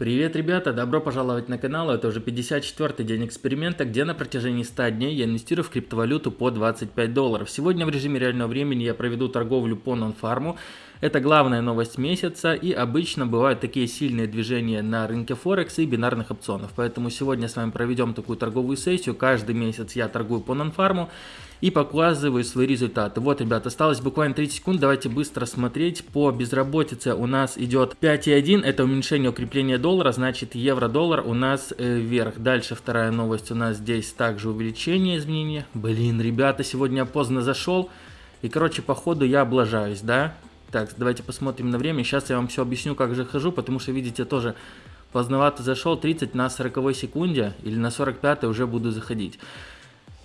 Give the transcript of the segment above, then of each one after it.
Привет, ребята! Добро пожаловать на канал. Это уже 54-й день эксперимента, где на протяжении 100 дней я инвестирую в криптовалюту по 25 долларов. Сегодня в режиме реального времени я проведу торговлю по нонфарму. Это главная новость месяца и обычно бывают такие сильные движения на рынке Форекс и бинарных опционов. Поэтому сегодня с вами проведем такую торговую сессию. Каждый месяц я торгую по нонфарму и показываю свои результаты. Вот, ребят, осталось буквально 30 секунд, давайте быстро смотреть. По безработице у нас идет 5,1, это уменьшение укрепления доллара, значит евро-доллар у нас э, вверх. Дальше вторая новость у нас здесь также увеличение изменения. Блин, ребята, сегодня поздно зашел, и, короче, по ходу я облажаюсь, да? Так, давайте посмотрим на время. Сейчас я вам все объясню, как же хожу, потому что, видите, тоже поздновато зашел. 30 на 40 секунде или на 45 уже буду заходить.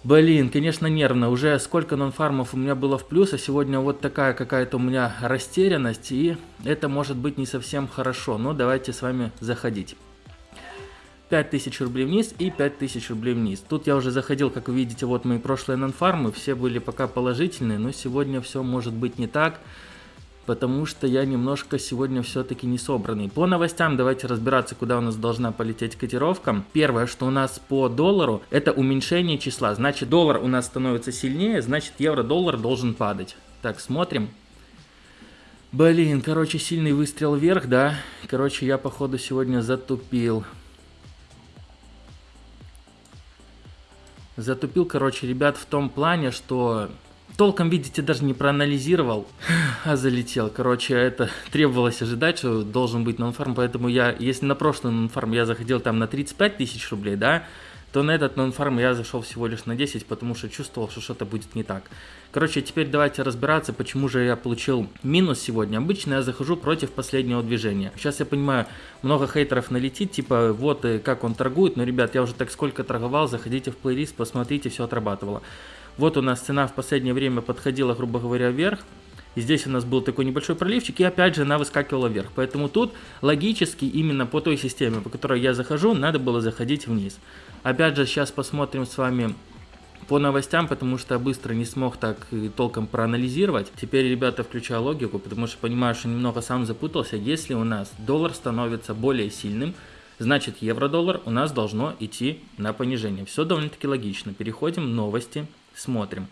Блин, конечно нервно. Уже сколько нонфармов у меня было в плюс, а сегодня вот такая какая-то у меня растерянность, и это может быть не совсем хорошо. Но давайте с вами заходить. 5000 рублей вниз и 5000 рублей вниз. Тут я уже заходил, как вы видите, вот мои прошлые нонфармы, все были пока положительные, но сегодня все может быть не так потому что я немножко сегодня все-таки не собранный. По новостям давайте разбираться, куда у нас должна полететь котировка. Первое, что у нас по доллару, это уменьшение числа. Значит, доллар у нас становится сильнее, значит, евро-доллар должен падать. Так, смотрим. Блин, короче, сильный выстрел вверх, да? Короче, я, походу, сегодня затупил. Затупил, короче, ребят, в том плане, что толком, видите, даже не проанализировал, а залетел. Короче, это требовалось ожидать, что должен быть нонфарм, поэтому я, если на прошлый нонфарм я заходил там на 35 тысяч рублей, да, то на этот нонфарм я зашел всего лишь на 10, потому что чувствовал, что что-то будет не так. Короче, теперь давайте разбираться, почему же я получил минус сегодня. Обычно я захожу против последнего движения. Сейчас я понимаю, много хейтеров налетит, типа вот э, как он торгует, но, ребят, я уже так сколько торговал, заходите в плейлист, посмотрите, все отрабатывало. Вот у нас цена в последнее время подходила, грубо говоря, вверх. И здесь у нас был такой небольшой проливчик, и опять же она выскакивала вверх. Поэтому тут логически именно по той системе, по которой я захожу, надо было заходить вниз. Опять же, сейчас посмотрим с вами по новостям, потому что быстро не смог так толком проанализировать. Теперь, ребята, включаю логику, потому что понимаю, что немного сам запутался. Если у нас доллар становится более сильным, значит евро-доллар у нас должно идти на понижение. Все довольно-таки логично. Переходим в новости. Смотрим.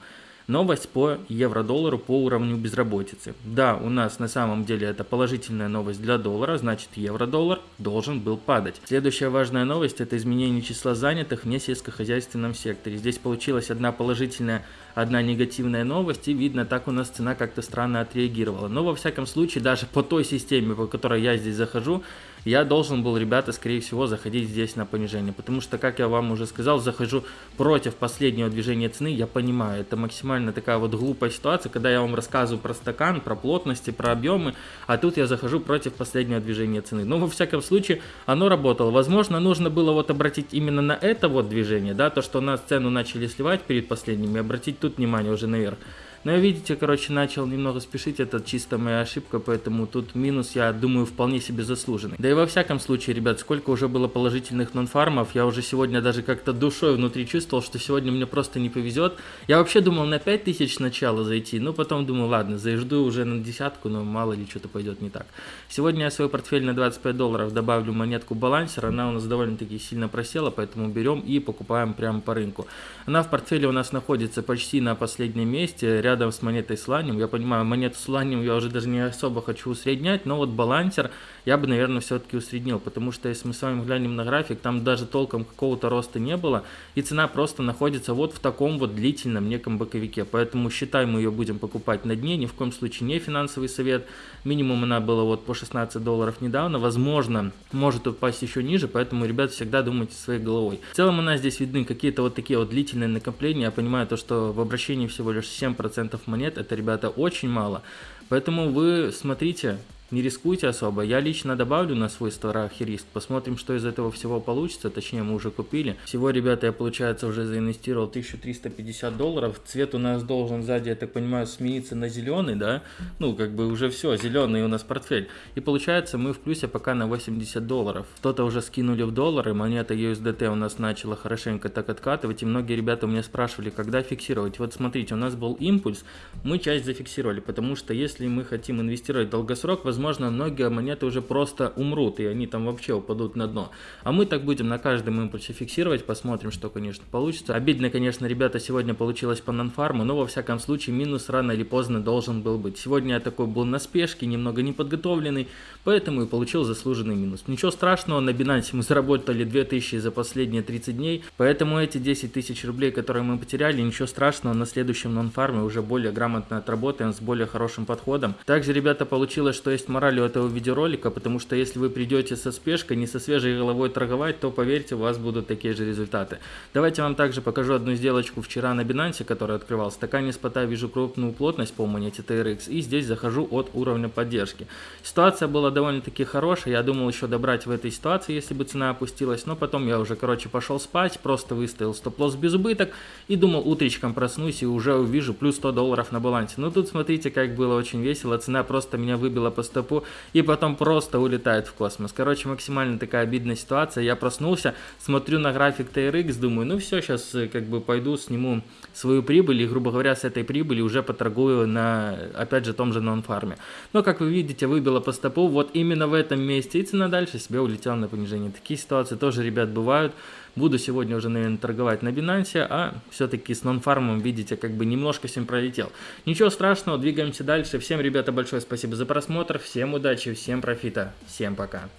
Новость по евро-доллару по уровню безработицы. Да, у нас на самом деле это положительная новость для доллара, значит евро-доллар должен был падать. Следующая важная новость это изменение числа занятых в несельскохозяйственном секторе. Здесь получилась одна положительная, одна негативная новость и видно так у нас цена как-то странно отреагировала. Но во всяком случае даже по той системе, по которой я здесь захожу, я должен был, ребята, скорее всего, заходить здесь на понижение. Потому что, как я вам уже сказал, захожу против последнего движения цены. Я понимаю, это максимально такая вот глупая ситуация, когда я вам рассказываю про стакан, про плотности, про объемы, а тут я захожу против последнего движения цены. Но, во всяком случае, оно работало. Возможно, нужно было вот обратить именно на это вот движение, да, то, что у нас цену начали сливать перед последним, и обратить тут внимание уже наверх. Но я, видите, короче, начал немного спешить, это чисто моя ошибка, поэтому тут минус, я думаю, вполне себе заслуженный. Да и во всяком случае, ребят, сколько уже было положительных нонфармов, я уже сегодня даже как-то душой внутри чувствовал, что сегодня мне просто не повезет. Я вообще думал на 5000 сначала зайти, но потом думаю, ладно, зажду уже на десятку, но мало ли что-то пойдет не так. Сегодня я свой портфель на 25 долларов добавлю монетку балансер, она у нас довольно-таки сильно просела, поэтому берем и покупаем прямо по рынку. Она в портфеле у нас находится почти на последнем месте, рядом рядом с монетой с ланием. Я понимаю, монету с ланием я уже даже не особо хочу усреднять, но вот балансер я бы, наверное, все-таки усреднил, потому что если мы с вами глянем на график, там даже толком какого-то роста не было, и цена просто находится вот в таком вот длительном неком боковике. Поэтому считай, мы ее будем покупать на дне, ни в коем случае не финансовый совет. Минимум она была вот по 16 долларов недавно, возможно, может упасть еще ниже, поэтому, ребят, всегда думайте своей головой. В целом у нас здесь видны какие-то вот такие вот длительные накопления. Я понимаю то, что в обращении всего лишь 7% монет, это, ребята, очень мало. Поэтому вы смотрите, не рискуйте особо. Я лично добавлю на свой страх и риск. Посмотрим, что из этого всего получится. Точнее, мы уже купили. Всего, ребята, я, получается, уже заинвестировал 1350 долларов. Цвет у нас должен сзади, я так понимаю, смениться на зеленый, да? Ну, как бы уже все, зеленый у нас портфель. И получается, мы в плюсе пока на 80 долларов. Кто-то уже скинули в доллары. Монета USDT у нас начала хорошенько так откатывать. И многие ребята у меня спрашивали, когда фиксировать. Вот смотрите, у нас был импульс. Мы часть зафиксировали, потому что если мы хотим инвестировать долгосрок, возможно, возможно, многие монеты уже просто умрут, и они там вообще упадут на дно. А мы так будем на каждом импульсе фиксировать, посмотрим, что, конечно, получится. Обидно, конечно, ребята, сегодня получилось по нонфарму, но во всяком случае минус рано или поздно должен был быть. Сегодня я такой был на спешке, немного неподготовленный, поэтому и получил заслуженный минус. Ничего страшного, на Binance мы заработали 2000 за последние 30 дней, поэтому эти 10 тысяч рублей, которые мы потеряли, ничего страшного, на следующем нонфарме уже более грамотно отработаем, с более хорошим подходом. Также, ребята, получилось, что есть мораль у этого видеоролика, потому что если вы придете со спешкой, не со свежей головой торговать, то поверьте, у вас будут такие же результаты. Давайте вам также покажу одну сделочку вчера на Binance, которая открывалась. Такая не спота, вижу крупную плотность по монете TRX, и здесь захожу от уровня поддержки. Ситуация была довольно-таки хорошая, я думал еще добрать в этой ситуации, если бы цена опустилась, но потом я уже, короче, пошел спать, просто выставил стоп-лосс без убыток и думал, утречком проснусь и уже увижу плюс 100 долларов на балансе. Но тут смотрите, как было очень весело, цена просто меня выбила по стопу и потом просто улетает в космос. Короче, максимально такая обидная ситуация. Я проснулся, смотрю на график TRX, думаю, ну все, сейчас э, как бы пойду сниму свою прибыль и, грубо говоря, с этой прибыли уже поторгую на, опять же, том же нон-фарме. Но, как вы видите, выбила по стопу вот именно в этом месте и цена дальше себе улетела на понижение. Такие ситуации тоже, ребят, бывают. Буду сегодня уже, наверное, торговать на Binance, а все-таки с нон-фармом, видите, как бы немножко всем пролетел. Ничего страшного, двигаемся дальше. Всем, ребята, большое спасибо за просмотр, всем удачи, всем профита, всем пока.